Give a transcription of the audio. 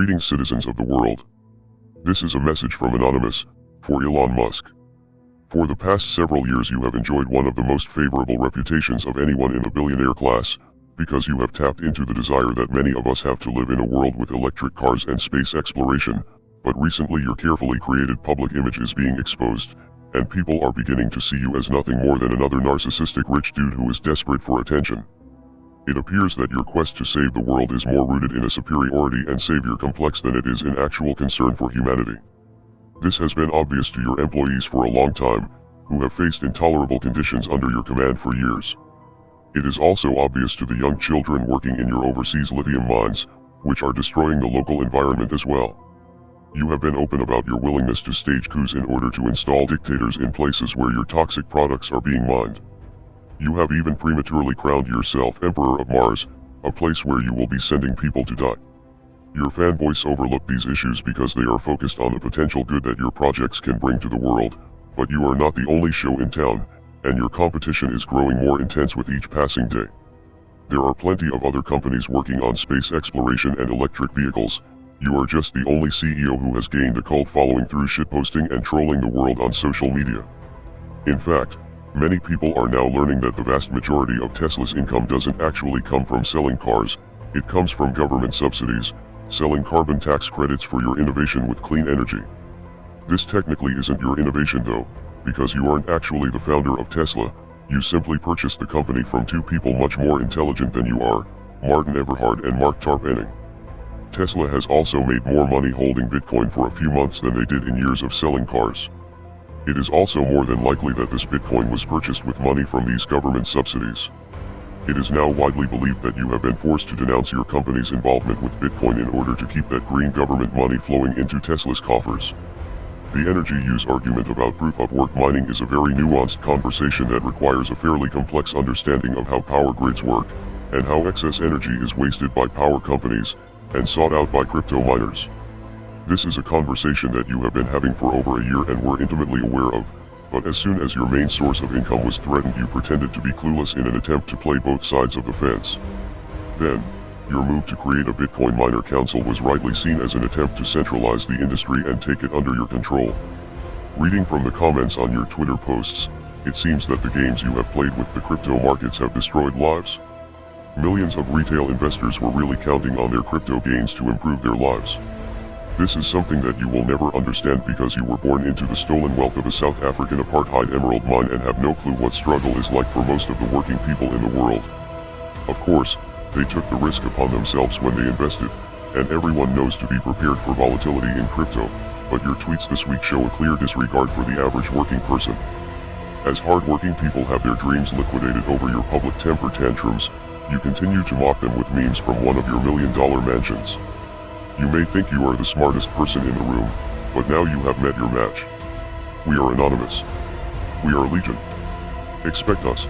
Greetings citizens of the world. This is a message from Anonymous, for Elon Musk. For the past several years you have enjoyed one of the most favorable reputations of anyone in the billionaire class, because you have tapped into the desire that many of us have to live in a world with electric cars and space exploration, but recently your carefully created public image is being exposed, and people are beginning to see you as nothing more than another narcissistic rich dude who is desperate for attention. It appears that your quest to save the world is more rooted in a superiority and savior complex than it is in actual concern for humanity. This has been obvious to your employees for a long time, who have faced intolerable conditions under your command for years. It is also obvious to the young children working in your overseas lithium mines, which are destroying the local environment as well. You have been open about your willingness to stage coups in order to install dictators in places where your toxic products are being mined. You have even prematurely crowned yourself Emperor of Mars, a place where you will be sending people to die. Your fanboys overlook these issues because they are focused on the potential good that your projects can bring to the world, but you are not the only show in town, and your competition is growing more intense with each passing day. There are plenty of other companies working on space exploration and electric vehicles, you are just the only CEO who has gained a cult following through shitposting and trolling the world on social media. In fact, Many people are now learning that the vast majority of Tesla's income doesn't actually come from selling cars, it comes from government subsidies, selling carbon tax credits for your innovation with clean energy. This technically isn't your innovation though, because you aren't actually the founder of Tesla, you simply purchased the company from two people much more intelligent than you are, Martin Eberhard and Marc Tarpenning. Tesla has also made more money holding Bitcoin for a few months than they did in years of selling cars. It is also more than likely that this Bitcoin was purchased with money from these government subsidies. It is now widely believed that you have been forced to denounce your company's involvement with Bitcoin in order to keep that green government money flowing into Tesla's coffers. The energy use argument about proof of work mining is a very nuanced conversation that requires a fairly complex understanding of how power grids work, and how excess energy is wasted by power companies, and sought out by crypto miners. This is a conversation that you have been having for over a year and were intimately aware of, but as soon as your main source of income was threatened you pretended to be clueless in an attempt to play both sides of the fence. Then, your move to create a Bitcoin miner council was rightly seen as an attempt to centralize the industry and take it under your control. Reading from the comments on your Twitter posts, it seems that the games you have played with the crypto markets have destroyed lives. Millions of retail investors were really counting on their crypto gains to improve their lives. This is something that you will never understand because you were born into the stolen wealth of a South African apartheid emerald mine and have no clue what struggle is like for most of the working people in the world. Of course, they took the risk upon themselves when they invested, and everyone knows to be prepared for volatility in crypto, but your tweets this week show a clear disregard for the average working person. As hardworking people have their dreams liquidated over your public temper tantrums, you continue to mock them with memes from one of your million dollar mansions. You may think you are the smartest person in the room, but now you have met your match. We are anonymous. We are Legion. Expect us.